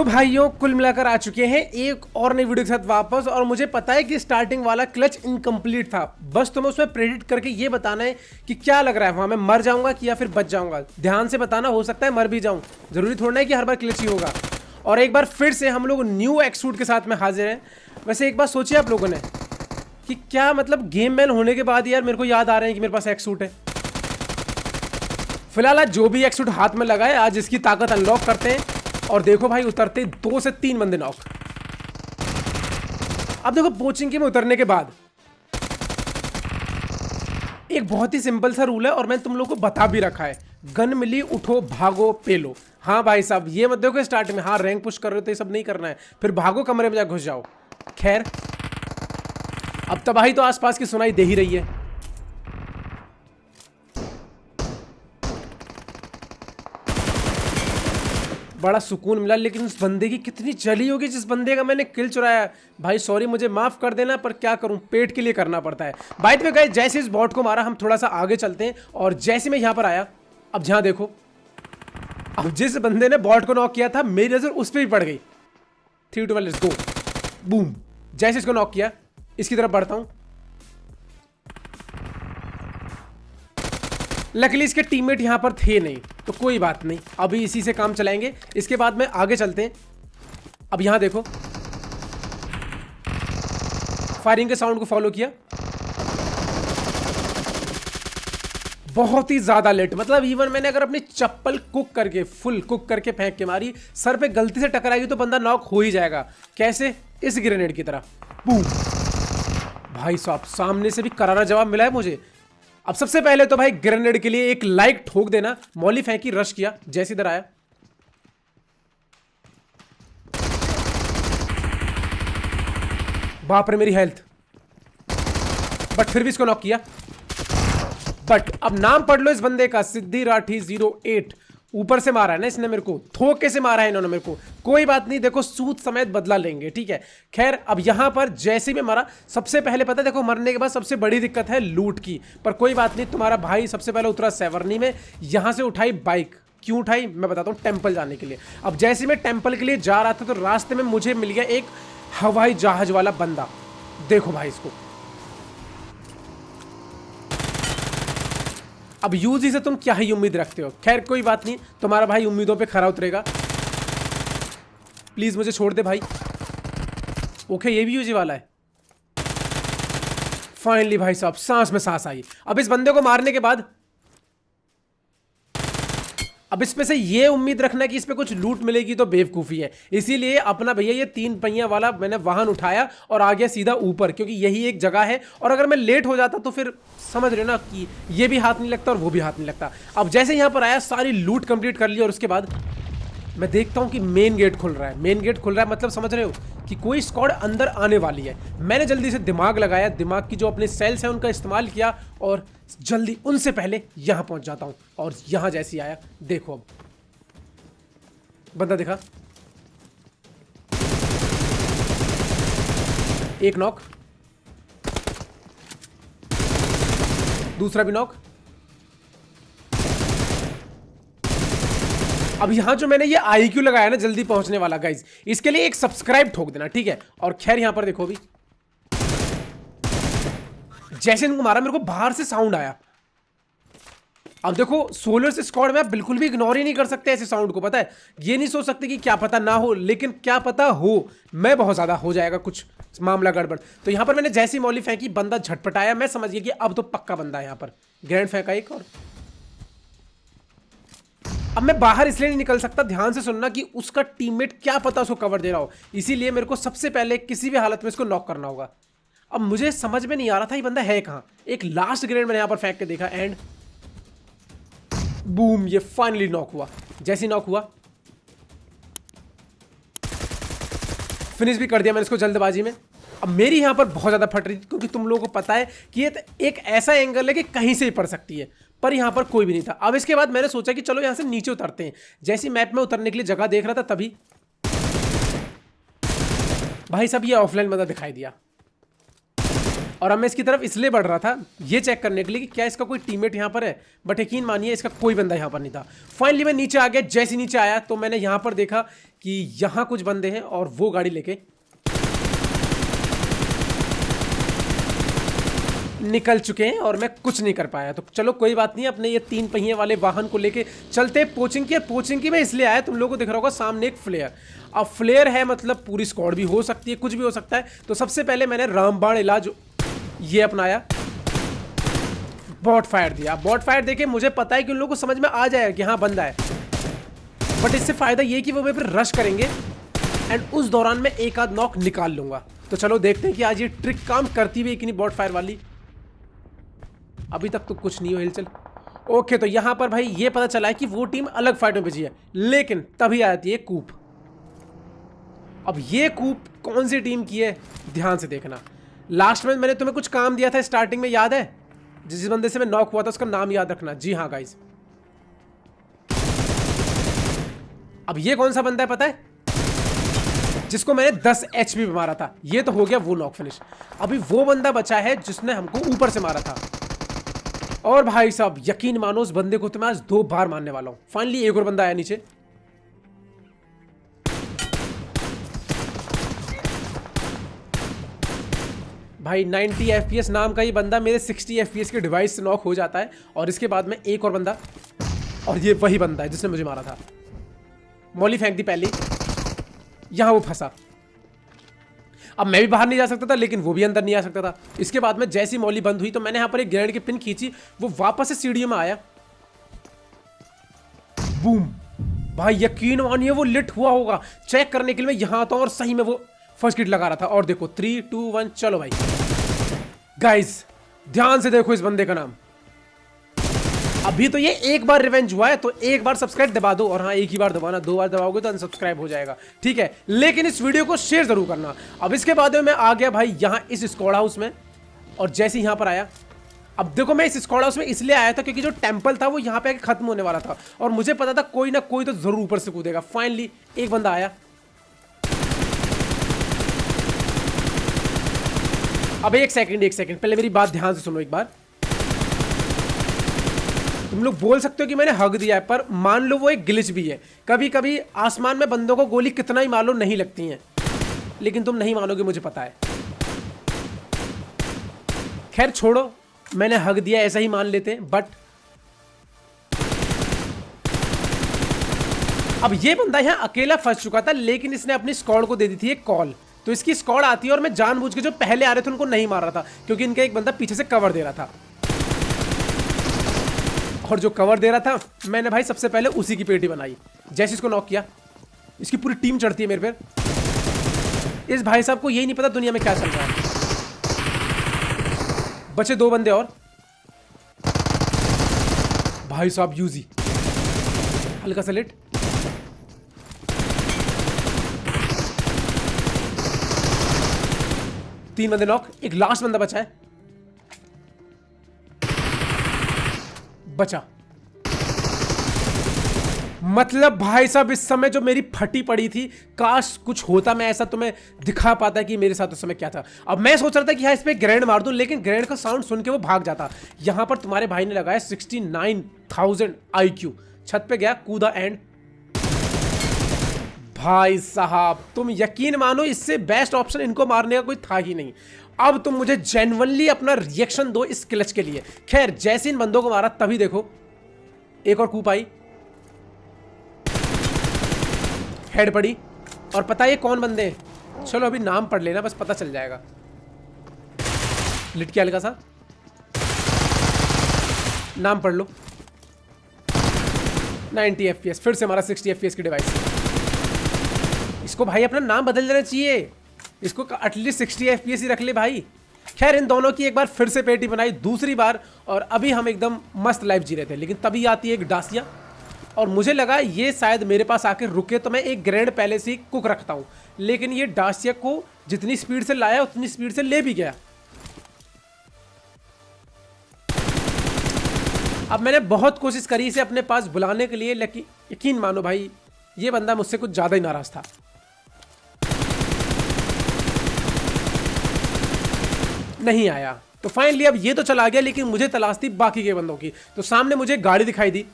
तो भाइयों, कुल मिलाकर आ चुके हैं एक और नई वीडियो के साथ वापस और मुझे पता है कि स्टार्टिंग वाला क्लच इनकम्प्लीट था। बस तुम्हें उसमें प्रेडिक्ट करके ये बताना है कि क्या लग रहा है? वहाँ मैं मर जाऊँगा कि या फिर बच जाऊँगा? ध्यान से बताना, हो सकता है मर भी जाऊँ। ज़रूरी थोड़ा है कि हर बार क्लच ही होगा। और एक बार फिर से हम लोग न्यू एक्सूट के साथ में हाजिर हैं। वैसे एक बार सोचिए आप लोगों ने कि क्या मतलब गेम मैन होने के बाद यार मेरे को याद आ रहे हैं कि मेरे पास एक्सूट है। फ़िलहाल आज जो भी एक्सूट हाथ में लगाए, आज इसकी ताकत अनलॉक करते हैं। और देखो भाई, उतरते दो से तीन बंदे नॉक अब देखो पोचिंग में उतरने के बाद एक बहुत ही सिंपल सा रूल है और मैंने तुम लोग को बता भी रखा है। गन मिली, उठो, भागो, पेलो। हाँ भाई साहब, ये मत देखो स्टार्ट में हाँ रैंक पुश कर रहे हो तो ये सब नहीं करना है। फिर भागो कमरे में जा घुस जाओ। खैर, अब तबाही तो आसपास की सुनाई दे ही रही है। बड़ा सुकून मिला, लेकिन उस बंदे की कितनी चली होगी जिस बंदे का मैंने किल चुराया। भाई सॉरी मुझे माफ़ कर देना, पर क्या करूँ? पेट के लिए करना पड़ता है। बाइट में गए जैसे इस बॉट को मारा, हम थोड़ा सा आगे चलते हैं, और जैसे मैं यहाँ पर आया, अब जहाँ देखो। अब जिस बंदे ने बॉट को नॉक किया था, मेरी नज़र उस पर भी पड़ गई। Three two one go boom जैसे इसको नॉक किया, इसकी तरफ़ बढ़ता हूँ। लकली इसके टीममेट यहाँ पर थे नहीं। तो कोई बात नहीं, अभी इसी से काम चलाएँगे। इसके बाद में आगे चलते हैं। अब यहाँ देखो। फायरिंग के साउंड को फॉलो किया। बहुत ही ज़्यादा लेट मतलब इवन मैंने अगर अपनी चप्पल कुक करके फुल कुक करके फेंक के मारी, सर पे गलती से टकराएगी तो बंदा नॉक हो ही जाएगा। कैसे? इस ग्रेनेड की तरह। भाई साहब, सामने से भी करारा जवाब मिला है मुझे। अब सबसे पहले तो भाई ग्रेनेड के लिए एक लाइक ठोक देना। मौली फेंकी रश किया? जैसे इधर आया। बाप रे, मेरी हेल्थ बट फिर भी इसको नॉक किया। बट अब नाम पढ़ लो इस बंदे का सिद्धि राठी ज़ीरो एट ऊपर से मारा है ना इसने मेरे को थोके से मारा है इन्होंने मेरे को। कोई बात नहीं, देखो सूत समेत बदला लेंगे, ठीक है? खैर, अब यहाँ पर जैसे भी मरा, सबसे पहले पता है, देखो मरने के बाद सबसे बड़ी दिक्कत है लूट की। पर कोई बात नहीं, तुम्हारा भाई सबसे पहले उतरा सेवरनी में, यहाँ से उठाई बाइक। क्यों उठाई? मैं बताता हूँ टेंपल जाने के लिए। अब जैसे मैं टेंपल के लिए जा रहा था तो रास्ते में मुझे मिल गया एक हवाई जहाज़ वाला बंदा। देखो भाई इसको अब यूजी से तुम क्या ही उम्मीद रखते हो? खैर, कोई बात नहीं, तुम्हारा भाई उम्मीदों पे खरा उतरेगा। प्लीज़ मुझे छोड़ दे भाई। ओके ये भी यूजी वाला है। फाइनली भाई साहब, सांस में सांस आई। अब इस बंदे को मारने के बाद अब इसमें से ये उम्मीद रखना कि इस पर कुछ लूट मिलेगी तो बेवकूफ़ी है। इसीलिए अपना भैया, ये तीन पहिया वाला मैंने वाहन उठाया और आ गया सीधा ऊपर, क्योंकि यही एक जगह है। और अगर मैं लेट हो जाता तो फिर समझ रहे ना कि ये भी हाथ नहीं लगता और वो भी हाथ नहीं लगता। अब जैसे यहाँ पर आया, सारी लूट कंप्लीट कर ली और उसके बाद मैं देखता हूँ कि मेन गेट खुल रहा है। मेन गेट खुल रहा है मतलब समझ रहे हो कि कोई स्क्वाड अंदर आने वाली है। मैंने जल्दी से दिमाग लगाया, दिमाग की जो अपने सेल्स हैं उनका इस्तेमाल किया और जल्दी उनसे पहले यहाँ पहुँच जाता हूँ और यहाँ जैसी आया, देखो अब। बंदा देखा। एक नॉक दूसरा भी नॉक अब यहाँ जो मैंने ये आई क्यू लगाया ना जल्दी पहुँचने वाला गाइज़ इसके लिए एक सब्सक्राइब ठोक देना, ठीक है? और खैर, यहाँ पर देखो भी जैसे इनको मारा मेरे को बाहर से साउंड आया। अब देखो सोलर से स्कॉड में आप बिल्कुल भी इग्नोर ही नहीं कर सकते ऐसे साउंड को, पता है? ये नहीं सोच सकते कि क्या पता ना हो, लेकिन क्या पता हो, मैं बहुत ज़्यादा हो जाएगा कुछ मामला गड़बड़। तो यहाँ पर मैंने जैसी मौली फेंकी, बंदा झटपटाया, मैं समझ गया कि अब तो पक्का बंदा है यहाँ पर। ग्रैंड फेंका एक और। अब मैं बाहर इसलिए नहीं निकल सकता, ध्यान से सुनना कि उसका टीममेट क्या पता उसको कवर दे रहा हो। इसीलिए मेरे को सबसे पहले किसी भी हालत में इसको नॉक करना होगा। अब मुझे समझ में नहीं आ रहा था ये बंदा है कहाँ। एक लास्ट ग्रेड मैंने यहाँ पर फेंक के देखा एंड बूम ये फाइनली नॉक हुआ। जैसे नॉक हुआ। फिनिश भी कर दिया मैंने इसको जल्दबाजी में। अब मेरी यहाँ पर बहुत ज़्यादा फट रही थी क्योंकि तुम लोगों को पता है कि ये एक ऐसा एंगल है कि कहीं से ही पड़ सकती है। पर यहाँ पर कोई भी नहीं था। अब इसके बाद मैंने सोचा कि चलो यहाँ से नीचे उतरते हैं। जैसी मैप में उतरने के लिए जगह देख रहा था, तभी भाई साहब ये ऑफलाइन मदद दिखाई दिया। और अब मैं इसकी तरफ़ इसलिए बढ़ रहा था, ये चेक करने के लिए कि क्या इसका कोई टीममेट यहाँ पर है? बट यकीन मानिए, इसका कोई बंदा यहाँ पर नहीं था। फाइनली मैं नीचे आ गया, जैसे नीचे आया तो मैंने यहाँ पर देखा कि यहाँ कुछ बंदे हैं और वो गाड़ी लेके निकल चुके हैं और मैं कुछ नहीं कर पाया। तो चलो, कोई बात नहीं, अपने ये तीन पहिए वाले वाहन को लेके चलते पोचिंग की। पोचिंग की मैं इसलिए आया, तुम लोगों को दिख रहा होगा सामने एक फ्लेयर। अब फ्लेयर है मतलब पूरी स्कॉड भी हो सकती है, कुछ भी हो सकता है। तो सबसे पहले मैंने रामबाण इलाज ये अपनाया। बॉट फायर दिया। बॉट फायर देखे, मुझे पता है कि उन लोगों को समझ में आ जाएगा कि हाँ बंदा है। बट इससे फ़ायदा ये कि वो मेरे पर रश करेंगे एंड उस दौरान मैं एक आध नॉक निकाल लूँगा। तो चलो देखते हैं कि आज ये ट्रिक काम करती हुई कि नहीं बॉट फायर वाली। अभी तक तो कुछ नहीं हो हिलचल। ओके तो यहाँ पर भाई ये पता चला है कि वो टीम अलग फाइट में भेजी है, लेकिन तभी आ जाती है कूप। अब ये कूप कौन सी टीम की है? ध्यान से देखना। लास्ट में मैंने तुम्हें कुछ काम दिया था स्टार्टिंग में, याद है? जिस बंदे से मैं नॉक हुआ था, उसका नाम याद रखना। जी हाँ गाइज़ अब ये कौन सा बंदा है, पता है? जिसको मैंने 10 एच पी मारा था। ये तो हो गया वो नॉक फिनिश अभी वो बंदा बचा है जिसने हमको ऊपर से मारा था। और भाई साहब, यकीन मानो उस बंदे को तो मैं आज दो बार मारने वाला हूँ। फाइनली एक और बंदा आया नीचे। भाई 90 एफ़ नाम का ये बंदा मेरे 60 एफ़ के डिवाइस से नॉक हो जाता है और इसके बाद में एक और बंदा और ये वही बंदा है जिसने मुझे मारा था। मौली फेंक दी पहली यहाँ वो फंसा। अब मैं भी बाहर नहीं जा सकता था, लेकिन वो भी अंदर नहीं आ सकता था। इसके बाद में जैसी मौली बंद हुई तो मैंने यहाँ पर एक ग्रेनेड की पिन खींची, वो वापस से सीढ़ी में आया। बूम! भाई, यकीन मानिए, वो लिट हुआ होगा। चेक करने के लिए मैं यहाँ आता और सही में वो फ़र्स्ट किट लगा रहा था। और देखो थ्री टू वन चलो भाई। गाइस ध्यान से देखो इस बंदे का नाम। अभी तो ये एक बार रिवेंज हुआ है तो एक बार सब्सक्राइब दबा दो, और हाँ एक ही बार दबाना, दो बार दबाओगे तो अनसब्सक्राइब हो जाएगा, ठीक है? लेकिन इस वीडियो को शेयर ज़रूर करना। अब इसके बाद में मैं आ गया भाई यहाँ इस स्कॉड हाउस में, और जैसे यहाँ पर आया, अब देखो मैं इस स्कॉड हाउस में इसलिए आया था क्योंकि जो टेंपल था वो यहाँ पे खत्म होने वाला था, और मुझे पता था कोई ना कोई तो ज़रूर ऊपर से कूदेगा। फाइनली एक बंदा आया। अब एक सेकंड एक सेकंड पहले मेरी बात ध्यान से सुनो एक बार। तुम लोग बोल सकते हो कि मैंने हक दिया है, पर मान लो वो एक ग्लिच भी है। कभी कभी आसमान में बंदों को गोली कितना ही मारो नहीं लगती हैं। लेकिन तुम नहीं मानोगे, मुझे पता है। खैर, छोड़ो। मैंने हक दिया, ऐसा ही मान लेते हैं बट अब ये बंदा यहाँ अकेला फंस चुका था, लेकिन इसने अपनी स्कॉड को दे दी थी एक कॉल। तो इसकी स्कॉड आती है और मैं जानबूझ के जो पहले आ रहे थे, उनको नहीं मार रहा था, क्योंकि इनका एक बंदा पीछे से कवर दे रहा था। और जो कवर दे रहा था, मैंने भाई सबसे पहले उसी की पेटी बनाई। जैसे इसको नॉक किया, इसकी पूरी टीम चढ़ती है मेरे पे। इस भाई साहब को यही नहीं पता दुनिया में क्या चल रहा है। बचे दो बंदे और। भाई साहब यूजी हल्का सा लेट तीन बंदे नॉक एक लास्ट बंदा बचा है। बचा। मतलब भाई साहब, इस समय जो मेरी फटी पड़ी थी, काश कुछ होता मैं ऐसा तुम्हें दिखा पाता कि मेरे साथ उस समय क्या था। अब मैं सोच रहा था कि हाँ इस पर ग्रैंड मार दूँ, लेकिन ग्रैंड का साउंड सुन के वो भाग जाता। यहाँ पर तुम्हारे भाई ने लगाया sixty nine thousand I Q छत पे गया, कूदा एंड भाई साहब, तुम यकीन मानो, इससे बेस्ट ऑप्शन इनको मारने का कोई था ही नहीं। अब तुम मुझे जेनवनली अपना रिएक्शन दो इस क्लच के लिए। खैर जैसे इन बंदों को मारा तभी देखो। एक और कूप आई। हेड पड़ी। और पता ये कौन बंदे हैं? चलो अभी नाम पढ़ लेना, बस पता चल जाएगा। लिट के हल्का सा। नाम पढ़ लो। 90 एफ़ फिर से हमारा 60 एफ़ की डिवाइस इसको भाई अपना नाम बदल देना चाहिए। इसको एटलीस्ट सिक्सटी एफ़ ही रख ले भाई। खैर, इन दोनों की एक बार फिर से पेटी बनाई, दूसरी बार, और अभी हम एकदम मस्त लाइफ जी रहे थे। लेकिन तभी आती है एक डासिया, और मुझे लगा ये शायद मेरे पास आके रुके तो मैं एक ग्रैंड पहले से ही कुक रखता हूँ। लेकिन ये डासिया को जितनी स्पीड से लाया, उतनी स्पीड से ले भी गया। अब मैंने बहुत कोशिश करी इसे अपने पास बुलाने के लिए लेकिन यकीन मानो भाई, ये बंदा मुझसे कुछ ज़्यादा ही नाराज़ था। नहीं आया। तो फाइनली अब ये तो चला गया, लेकिन मुझे तलाश थी बाकी के बंदों की। तो सामने मुझे गाड़ी दिखाई दी।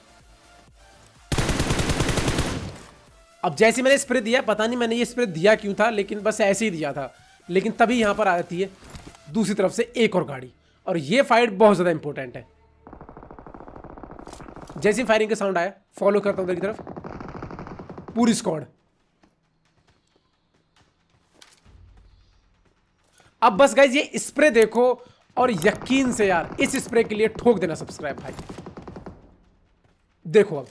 अब जैसे मैंने स्प्रे दिया, पता नहीं मैंने ये स्प्रे दिया क्यों था, लेकिन बस ऐसे ही दिया था। लेकिन तभी यहाँ पर आ जाती है दूसरी तरफ़ से एक और गाड़ी। और ये फाइट बहुत ज़्यादा इंपॉर्टेंट है। जैसे फायरिंग का साउंड आया फॉलो करता हूँ तरफ़। पूरी स्क्वाड अब बस गाइज़ ये स्प्रे देखो और यकीन से यार, इस स्प्रे के लिए ठोक देना सब्सक्राइब भाई। देखो अब।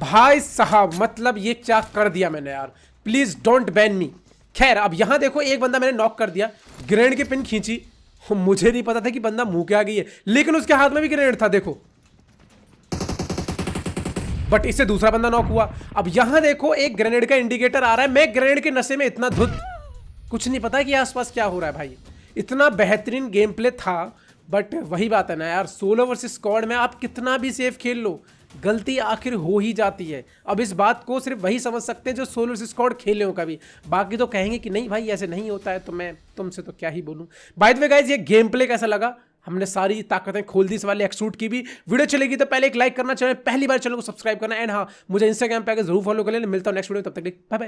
भाई साहब मतलब ये क्या कर दिया मैंने यार? प्लीज़ डोंट बैन मी खैर, अब यहाँ देखो, एक बंदा मैंने नॉक कर दिया ग्रेनेड की पिन खींची। मुझे नहीं पता था कि बंदा मुँह के आ गई है, लेकिन उसके हाथ में भी ग्रेनेड था, देखो। बट इससे दूसरा बंदा नॉक हुआ। अब यहाँ देखो, एक ग्रेनेड का इंडिकेटर आ रहा है। मैं ग्रेनेड के नशे में इतना धुत। कुछ नहीं पता कि आसपास क्या हो रहा है भाई। इतना बेहतरीन गेम प्ले था बट वही बात है ना यार। सोलो वर्सेस स्क्वाड में आप कितना भी सेफ़ खेल लो, गलती आखिर हो ही जाती है। अब इस बात को सिर्फ़ वही समझ सकते हैं जो सोलो स्कॉड खेले हो कभी। बाकी तो कहेंगे कि नहीं भाई, ऐसे नहीं होता है तो मैं तुमसे तो क्या ही बोलूँ। बाय वे गाइज़ ये गेम प्ले कैसा लगा? हमने सारी ताकतें खोल दी इस वाले एक्सूट की भी। वीडियो चलेगी तो पहले एक लाइक करना, चैनल पहली बार चैनल को सब्सक्राइब करना। एंड हाँ मुझे इंस्टाग्राम पे ज़रूर फॉलो कर लेना। मिलता हूँ नेक्स्ट वीडियो तब तक बाय बाय